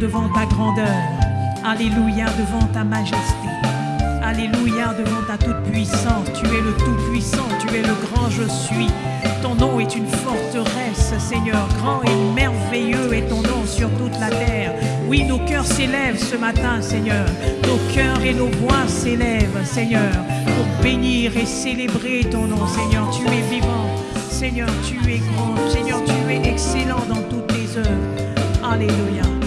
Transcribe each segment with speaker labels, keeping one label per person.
Speaker 1: devant ta grandeur. Alléluia devant ta majesté. Alléluia devant ta toute-puissance. Tu es le tout-puissant, tu es le grand je suis. Ton nom est une forteresse, Seigneur. Grand et merveilleux est ton nom sur toute la terre. Oui, nos cœurs s'élèvent ce matin, Seigneur. Nos cœurs et nos voix s'élèvent, Seigneur, pour bénir et célébrer ton nom, Seigneur. Tu es vivant. Seigneur, tu es grand. Seigneur, tu es excellent dans toutes tes œuvres. Alléluia. Alléluia,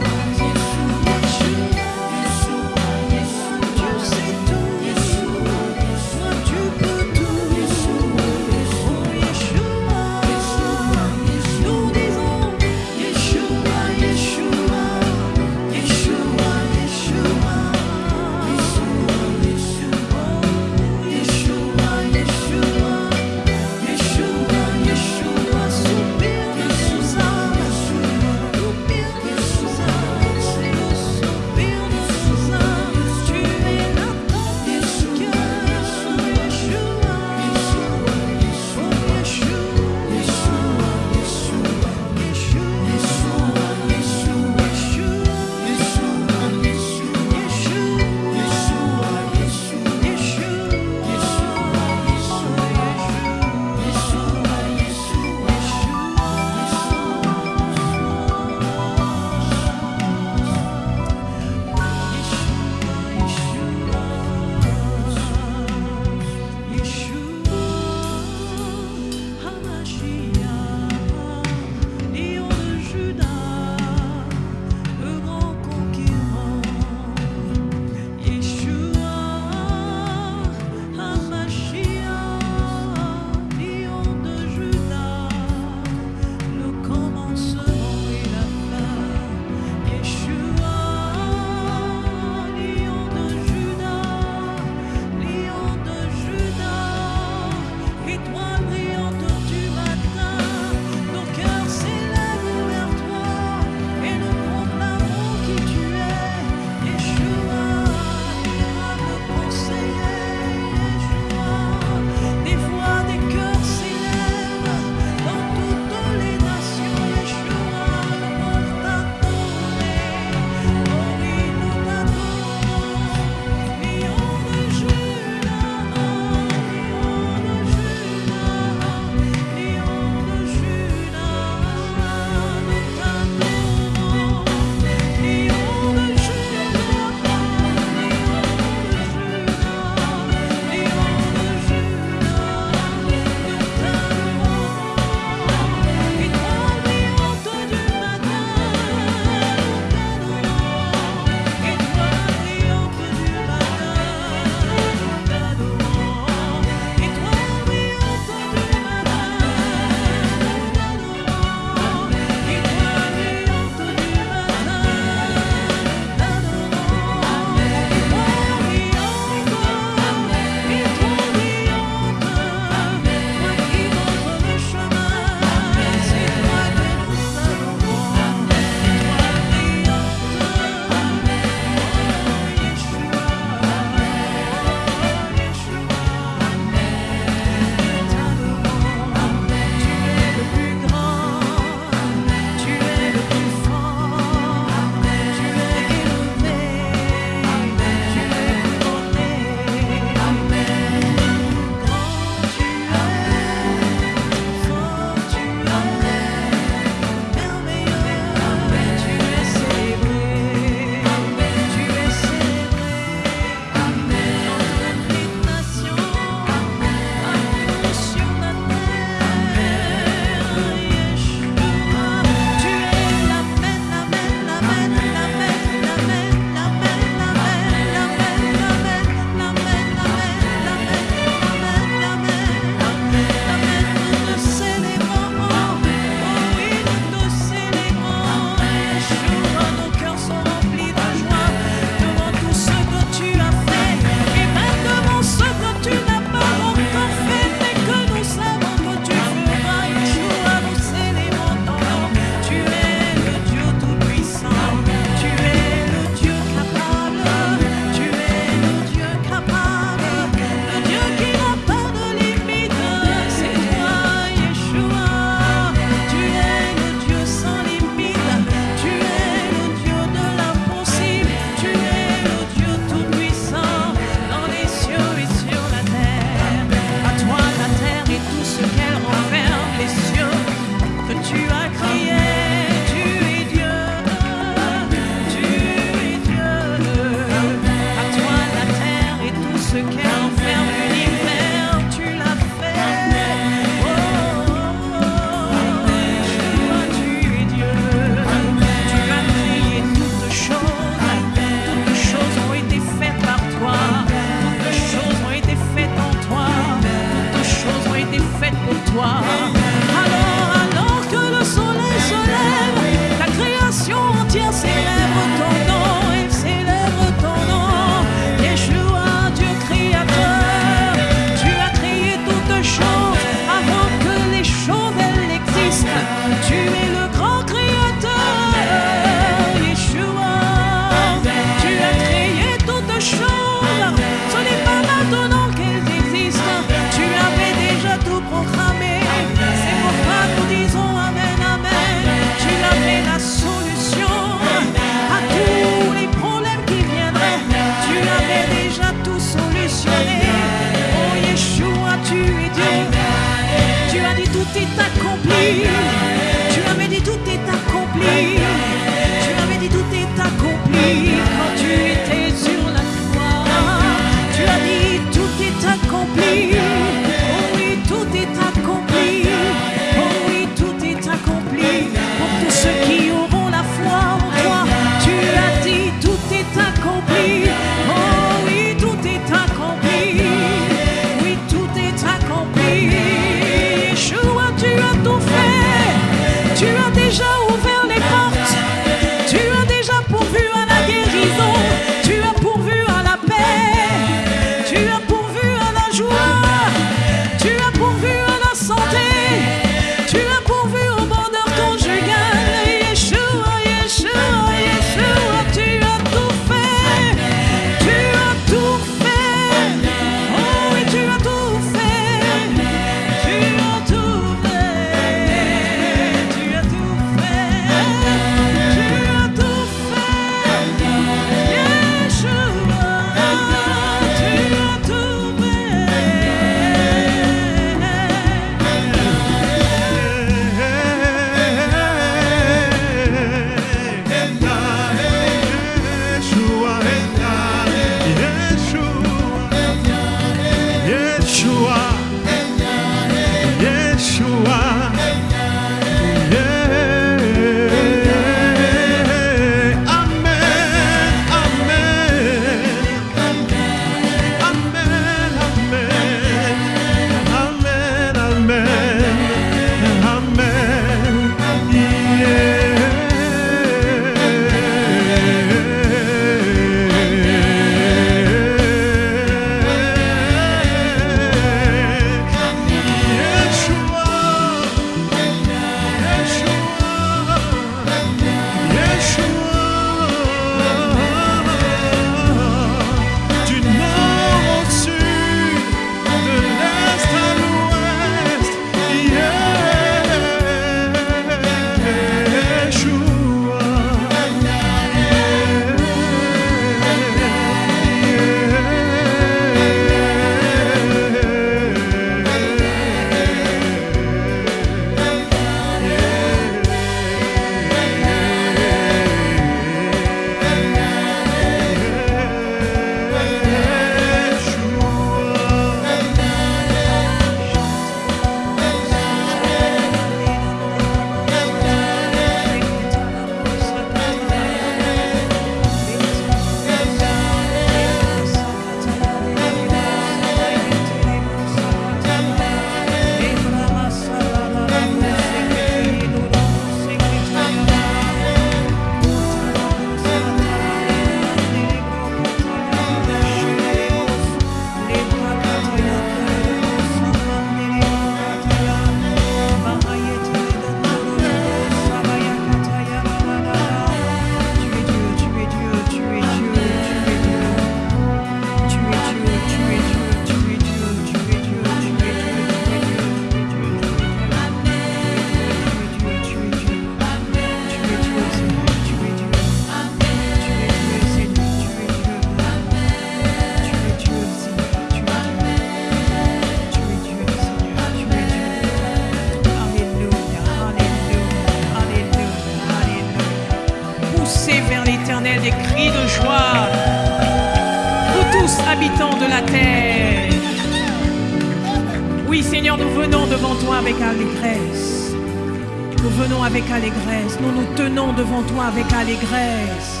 Speaker 1: devant toi avec allégresse,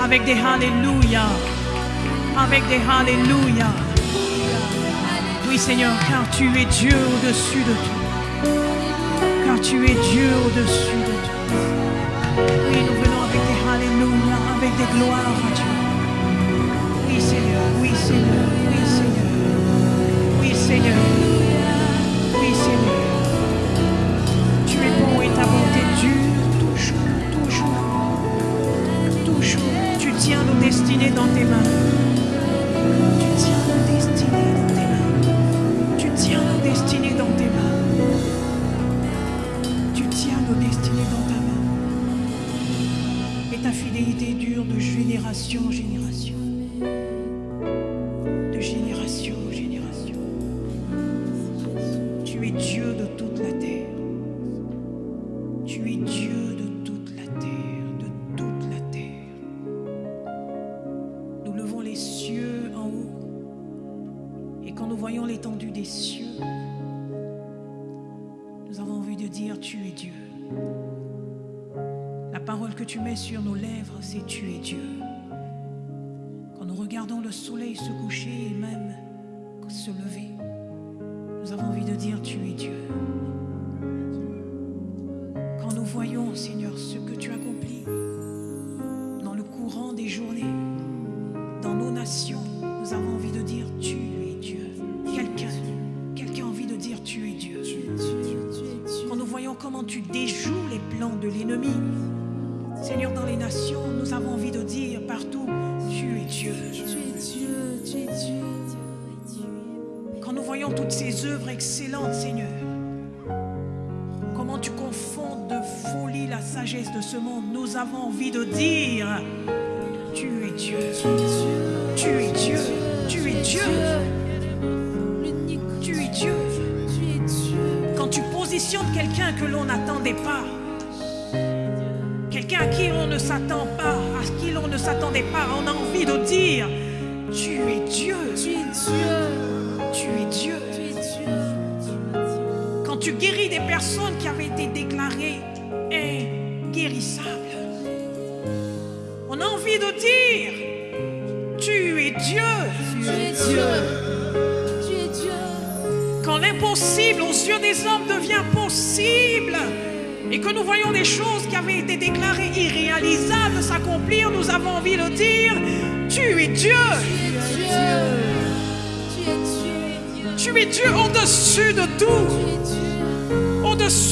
Speaker 1: avec des Alléluia, avec des Alléluia. Oui Seigneur, car tu es Dieu au-dessus de tout. Car tu es Dieu au-dessus de tout. Oui, nous venons avec des Alléluia, avec des gloires à Dieu. Oui Seigneur, oui Seigneur, oui Seigneur, oui Seigneur. dans tes mains. Tu tiens nos destinées dans tes mains. Tu tiens nos destinées dans tes mains. Tu tiens nos destinées dans ta main. Et ta fidélité dure de génération en génération.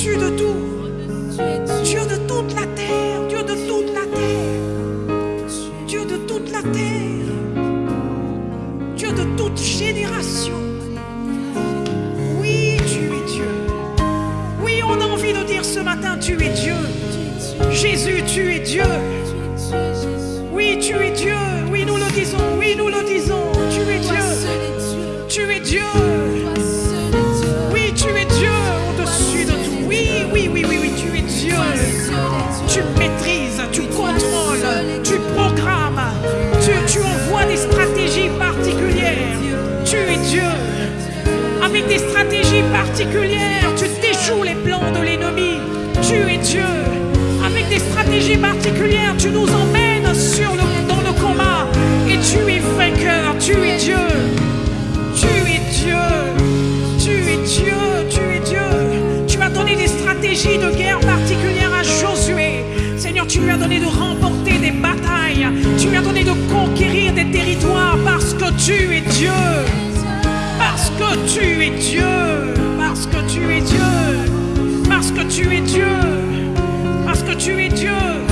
Speaker 1: 去的 tu déjoues les plans de l'ennemi. Tu es Dieu. Avec des stratégies particulières, tu nous emmènes sur le, dans le combat. Et tu es vainqueur, tu es Dieu. Tu es Dieu. Tu es Dieu, tu es Dieu. Tu as donné des stratégies de guerre particulières à Josué. Seigneur, tu lui as donné de remporter des batailles. Tu lui as donné de conquérir des territoires parce que tu es Dieu. Parce que tu es Dieu. tu es Dieu.